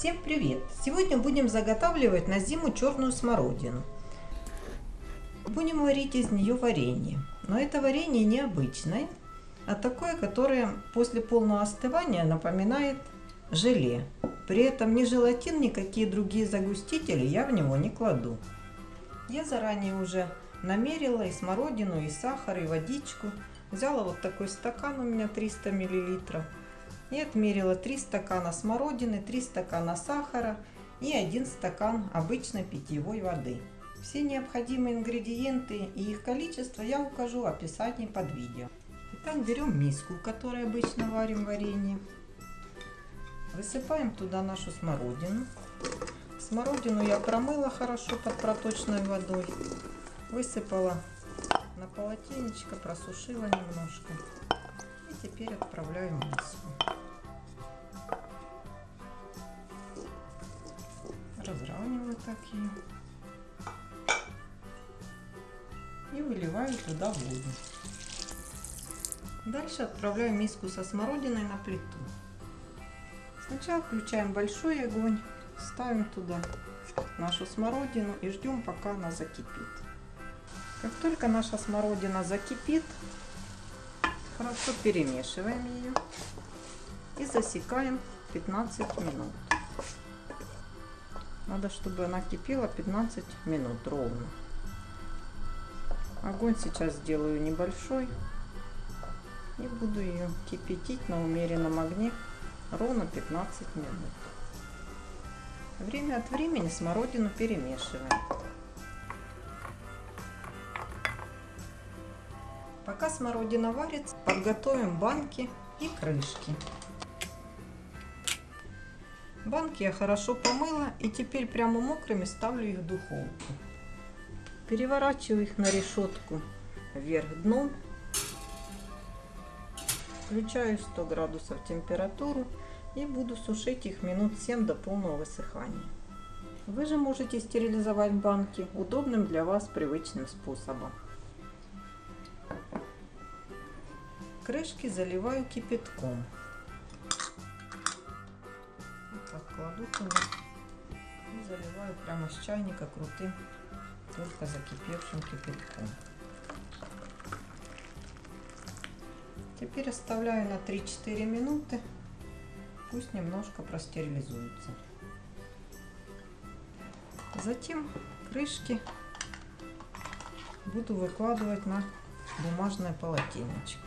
Всем привет! Сегодня будем заготавливать на зиму черную смородину. Будем варить из нее варенье. Но это варенье необычное, а такое, которое после полного остывания напоминает желе. При этом ни желатин, никакие другие загустители я в него не кладу. Я заранее уже намерила и смородину, и сахар, и водичку. Взяла вот такой стакан, у меня 300 миллилитров и отмерила 3 стакана смородины, 3 стакана сахара и 1 стакан обычной питьевой воды. Все необходимые ингредиенты и их количество я укажу в описании под видео. Итак, берем миску, в которой обычно варим варенье. Высыпаем туда нашу смородину. Смородину я промыла хорошо под проточной водой. Высыпала на полотенечко, просушила немножко. И теперь отправляю в миску. Разравниваю так ее. И выливаю туда воду. Дальше отправляю миску со смородиной на плиту. Сначала включаем большой огонь, ставим туда нашу смородину и ждем пока она закипит. Как только наша смородина закипит, хорошо перемешиваем ее и засекаем 15 минут. Надо, чтобы она кипела 15 минут ровно. Огонь сейчас сделаю небольшой. И буду ее кипятить на умеренном огне ровно 15 минут. Время от времени смородину перемешиваем. Пока смородина варится, подготовим банки и крышки. Банки я хорошо помыла и теперь прямо мокрыми ставлю их в духовку. Переворачиваю их на решетку вверх дном. Включаю 100 градусов температуру и буду сушить их минут 7 до полного высыхания. Вы же можете стерилизовать банки удобным для вас привычным способом. Крышки заливаю кипятком туда и заливаю прямо с чайника крутым, только закипевшим кипятком. Теперь оставляю на 3-4 минуты, пусть немножко простерилизуется. Затем крышки буду выкладывать на бумажное полотенечко.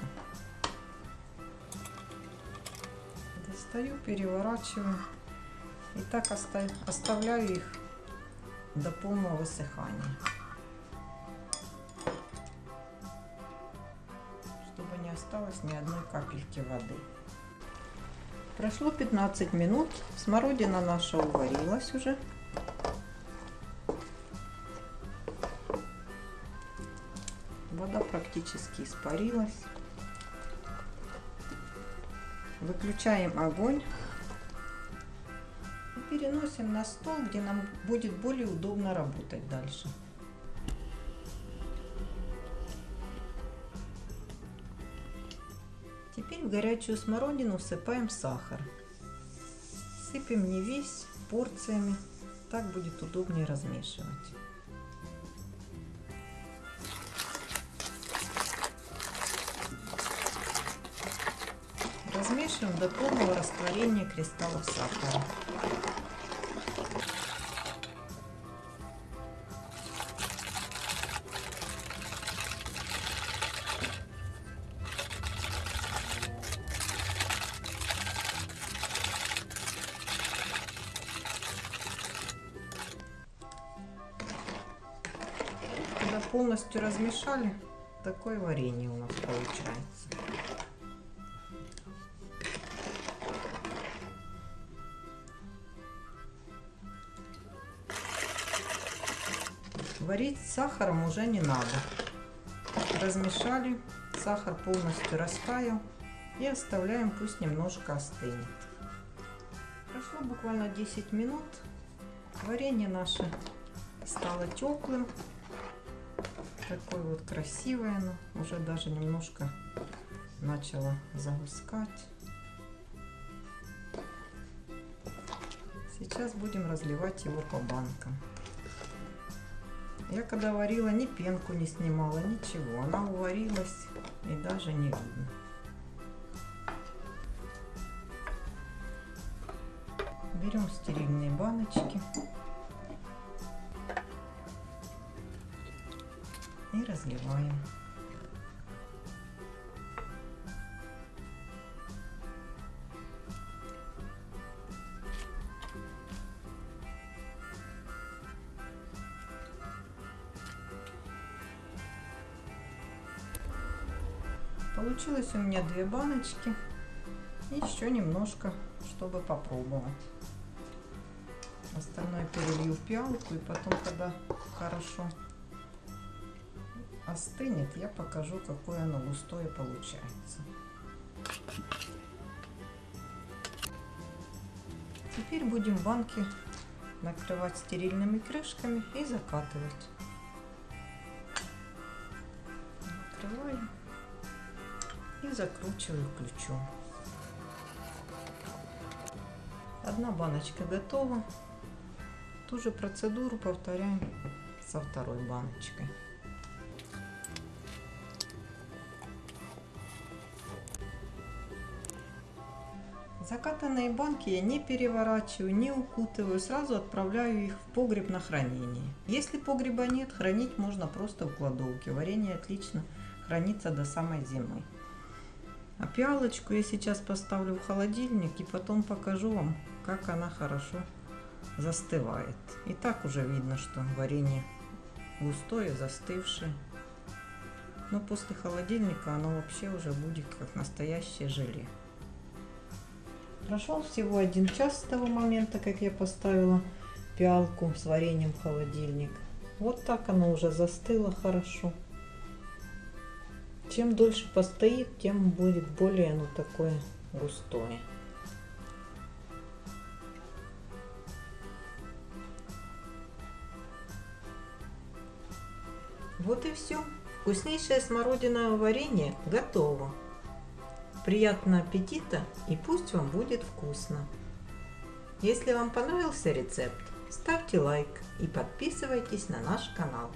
Достаю, переворачиваю и так оставляю их до полного высыхания. Чтобы не осталось ни одной капельки воды. Прошло 15 минут. Смородина наша уварилась уже. Вода практически испарилась. Выключаем огонь переносим на стол, где нам будет более удобно работать дальше. Теперь в горячую смородину всыпаем сахар. Сыпем не весь, порциями, так будет удобнее размешивать. Размешиваем до полного растворения кристаллов сахара. Полностью размешали, такое варенье у нас получается. Варить с сахаром уже не надо. Размешали, сахар полностью растаял и оставляем пусть немножко остынет. Прошло буквально 10 минут. Варенье наше стало теплым. Такое вот красивое оно. Уже даже немножко начало загускать. Сейчас будем разливать его по банкам. Я когда варила, ни пенку не снимала, ничего. Она уварилась и даже не видно. Берем стерильные баночки и разливаем. Получилось у меня две баночки. И еще немножко, чтобы попробовать. Остальное перелью в пиалку и потом, когда хорошо остынет, я покажу, какое оно густое получается. Теперь будем банки накрывать стерильными крышками и закатывать. Накрываю и закручиваю ключом. Одна баночка готова. Ту же процедуру повторяем со второй баночкой. Закатанные банки я не переворачиваю, не укутываю, сразу отправляю их в погреб на хранение. Если погреба нет, хранить можно просто в кладовке. Варенье отлично хранится до самой зимы. А пиалочку я сейчас поставлю в холодильник и потом покажу вам, как она хорошо застывает. И так уже видно, что варенье густое, застывшее. Но после холодильника оно вообще уже будет как настоящее желе. Прошел всего один час с того момента, как я поставила пиалку с вареньем в холодильник. Вот так оно уже застыло хорошо. Чем дольше постоит, тем будет более оно такое густое. Вот и все. Вкуснейшее смородиновое варенье готово. Приятного аппетита и пусть вам будет вкусно. Если вам понравился рецепт, ставьте лайк и подписывайтесь на наш канал.